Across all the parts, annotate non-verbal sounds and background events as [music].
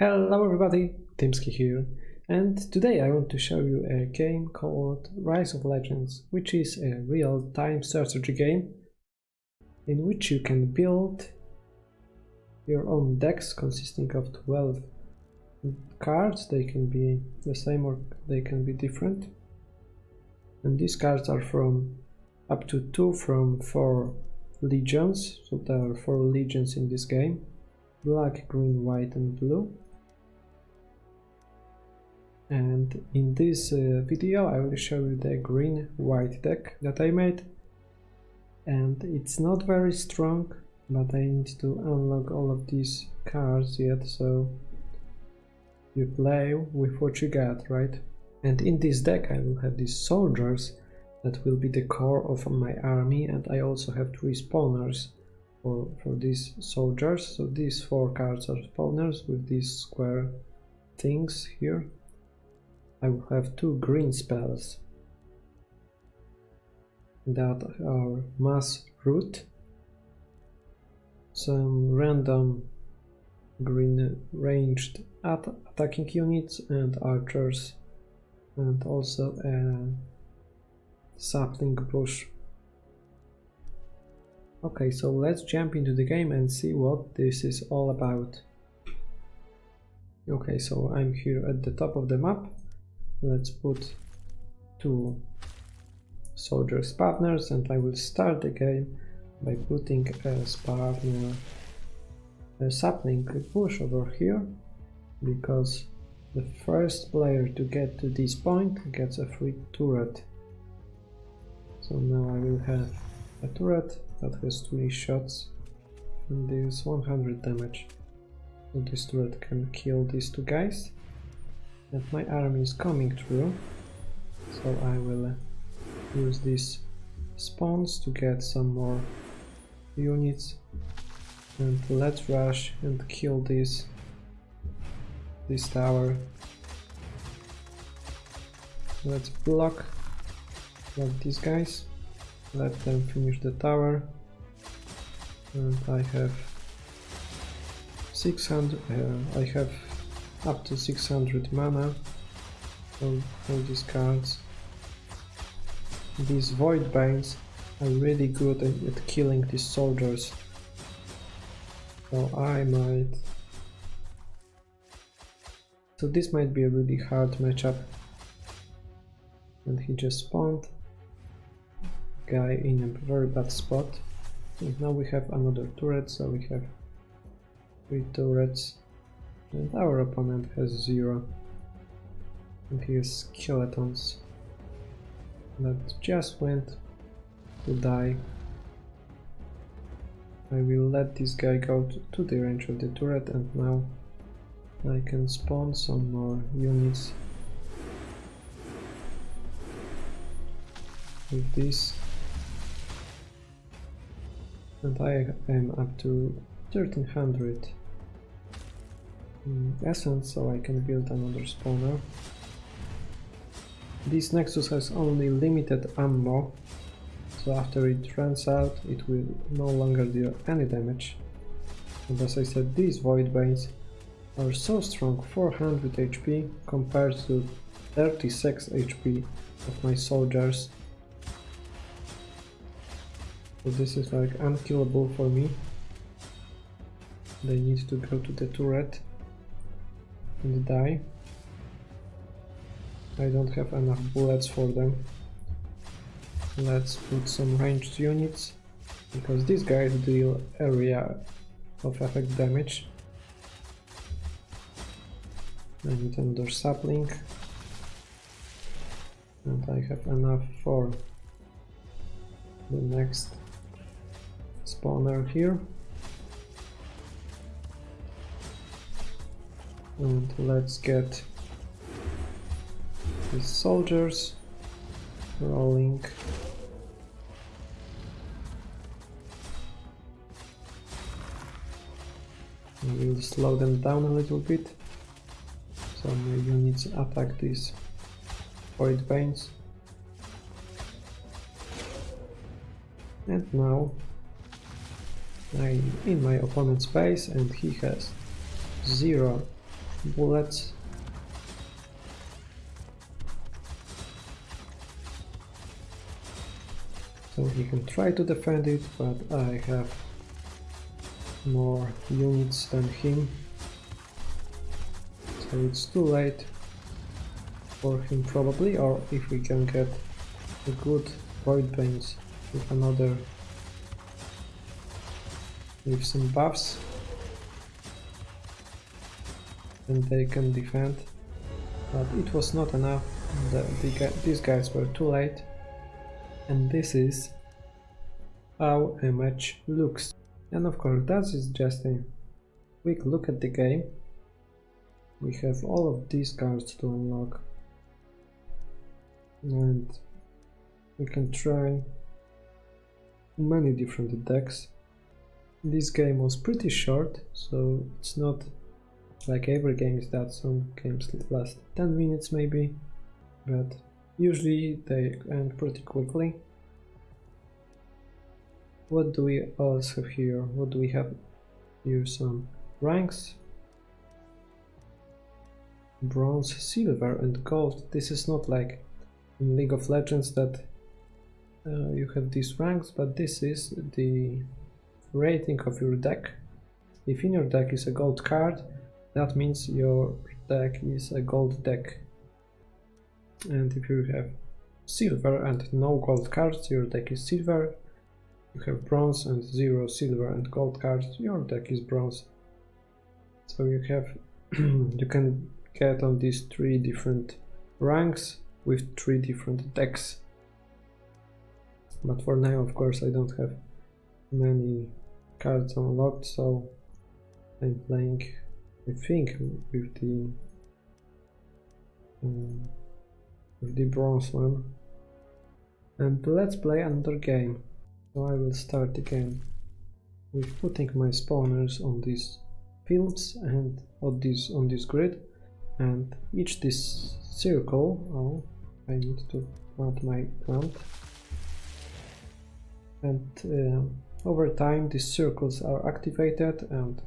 Hello everybody, Timsky here, and today I want to show you a game called Rise of Legions, which is a real-time strategy game in which you can build your own decks consisting of 12 cards, they can be the same or they can be different. And these cards are from up to 2 from 4 legions, so there are 4 legions in this game, black, green, white and blue and in this uh, video I will show you the green white deck that I made. And it's not very strong but I need to unlock all of these cards yet so you play with what you got right? And in this deck I will have these soldiers that will be the core of my army and I also have three spawners for, for these soldiers. So these four cards are spawners with these square things here I will have two green spells that are mass root, some random green ranged at attacking units and archers and also a sapling bush. Okay, so let's jump into the game and see what this is all about. Okay, so I'm here at the top of the map let's put two soldiers partners and I will start the game by putting a partner a sapling bush over here because the first player to get to this point gets a free turret. So now I will have a turret that has 20 shots and deals 100 damage. So this turret can kill these two guys that my army is coming through. So I will uh, use these spawns to get some more units. And let's rush and kill this this tower. Let's block these guys. Let them finish the tower. And I have 600 uh, I have up to 600 mana for all these cards. These Void Banes are really good at, at killing these soldiers. So I might... So this might be a really hard matchup. And he just spawned. Guy in a very bad spot. And now we have another turret, so we have three turrets. And our opponent has zero. And he skeletons that just went to die. I will let this guy go to the range of the turret and now I can spawn some more units with this and I am up to 1300 Mm, Hmm, essence so I can build another spawner. This Nexus has only limited ammo, so after it runs out it will no longer deal any damage. And as I said, these Void Banes are so strong, 400 HP compared to 36 HP of my soldiers. So this is like unkillable for me. They need to go to the turret and die. I don't have enough bullets for them. Let's put some ranged units, because these guys deal area of effect damage. Need another sapling. And I have enough for the next spawner here. And let's get the soldiers rolling. We'll slow them down a little bit. So my units attack these void banes and now I'm in my opponent's base and he has zero bullets. So he can try to defend it, but I have more units than him. So it's too late for him probably, or if we can get a good void banes with another with some buffs and they can defend. But it was not enough. The, the, these guys were too late. And this is how a match looks. And of course that is just a quick look at the game. We have all of these cards to unlock. And we can try many different decks this game was pretty short so it's not like every game is that some games last 10 minutes maybe. But usually they end pretty quickly. What do we also have here what do we have here? Some ranks. Bronze silver and gold. This is not like in league of legends that uh, you have these ranks but this is the rating of your deck. If in your deck is a gold card that means your deck is a gold deck. And if you have silver and no gold cards your deck is silver. You have bronze and zero silver and gold cards your deck is bronze. So you have [clears throat] you can get on these three different ranks with three different decks. But for now of course I don't have many cards unlocked so I'm playing I think with the um, with the bronze one. And let's play another game. So I will start again with putting my spawners on these fields and on this on this grid. And each this circle oh I need to plant my plant. And uh, over time these circles are activated and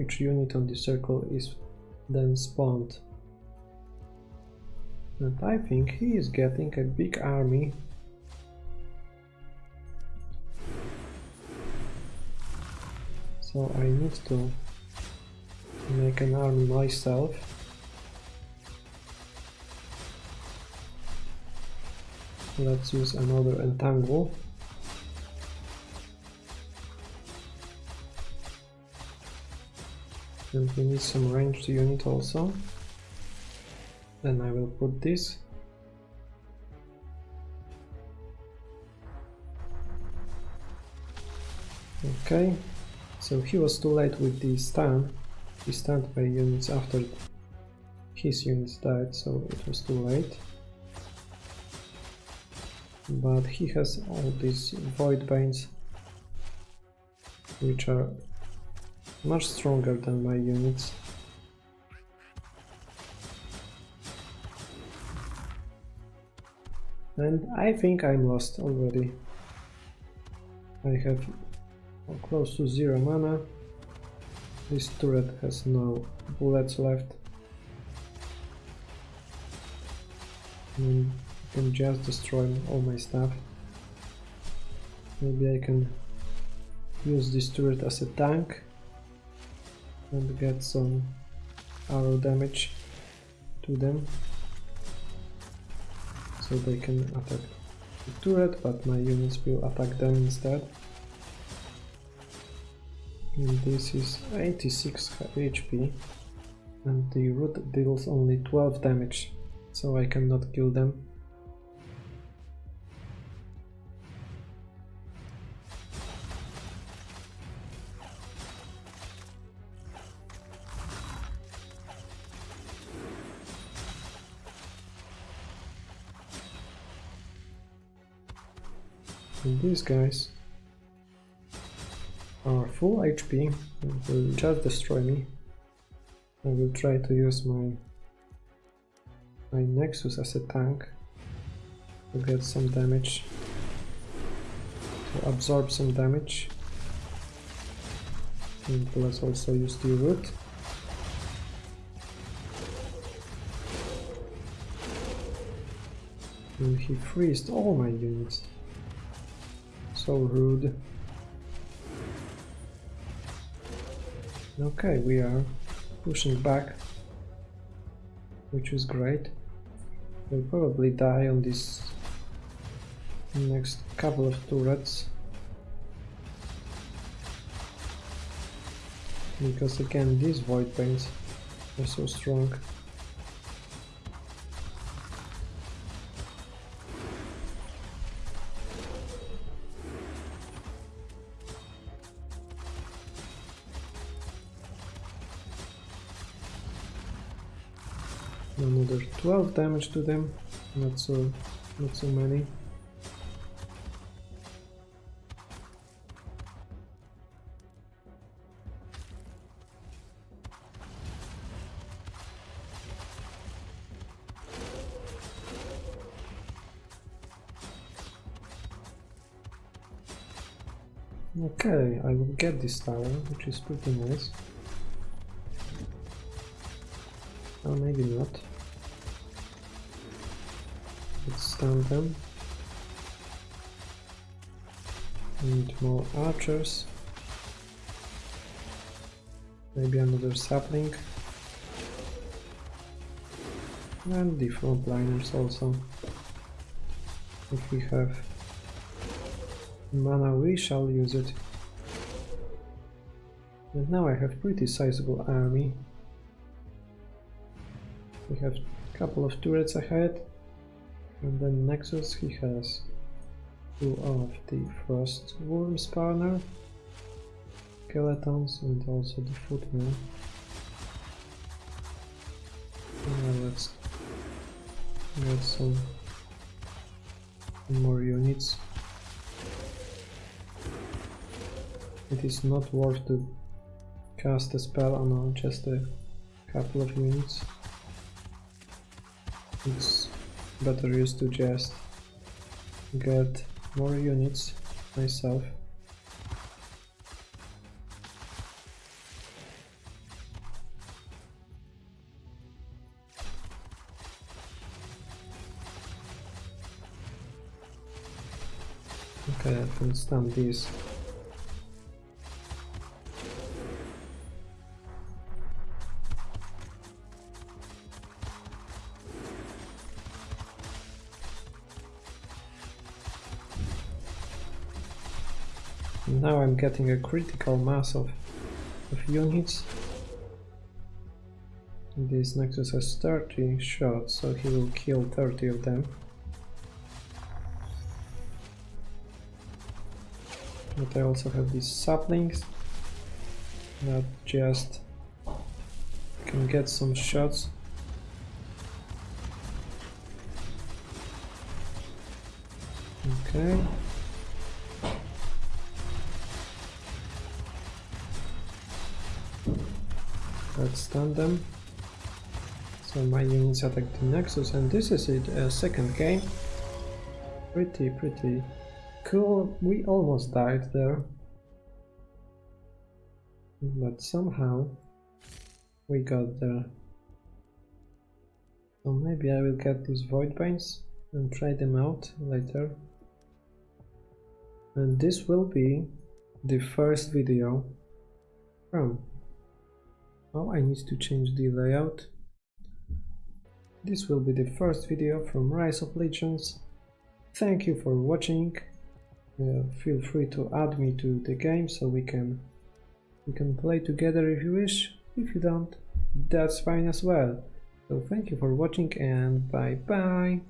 each unit on the circle is then spawned. And I think he is getting a big army. So I need to make an army myself. Let's use another entangle. And we need some ranged unit also. Then I will put this. Okay. So he was too late with the stun. He stunned my units after his units died so it was too late. But he has all these void banes which are much stronger than my units. And I think I'm lost already. I have close to zero mana. This turret has no bullets left. And I can just destroy all my stuff. Maybe I can use this turret as a tank and get some arrow damage to them so they can attack the turret but my units will attack them instead. And this is 86 HP and the root deals only 12 damage so I cannot kill them These guys are full HP and will just destroy me. I will try to use my my Nexus as a tank to get some damage, to absorb some damage. And let's also use the root. And he freezed all my units. So rude. Okay, we are pushing back, which is great. We'll probably die on this next couple of turrets. Because again, these void banes are so strong. Another 12 damage to them, not so, not so many. Okay, I will get this tower, which is pretty nice. Or maybe not. Let's stun them. Need more archers. Maybe another sapling. And the frontliners also. If we have mana we shall use it. And now I have pretty sizable army. We have a couple of turrets ahead. And then Nexus he has two of the Frost Worm Spawner skeletons and also the Footman. Now let's get some more units. It is not worth to cast a spell on just a couple of units. It's better used to just get more units myself. Okay, I can stand these. Getting a critical mass of, of units. This Nexus has 30 shots, so he will kill 30 of them. But I also have these saplings that just can get some shots. Okay. Let's stun them. So my units attack the Nexus and this is it, a second game. Pretty, pretty cool. We almost died there. But somehow we got there. So maybe I will get these Void Banes and try them out later. And this will be the first video from now I need to change the layout. This will be the first video from Rise of Legions. Thank you for watching. Uh, feel free to add me to the game so we can we can play together if you wish. If you don't, that's fine as well. So thank you for watching and bye bye.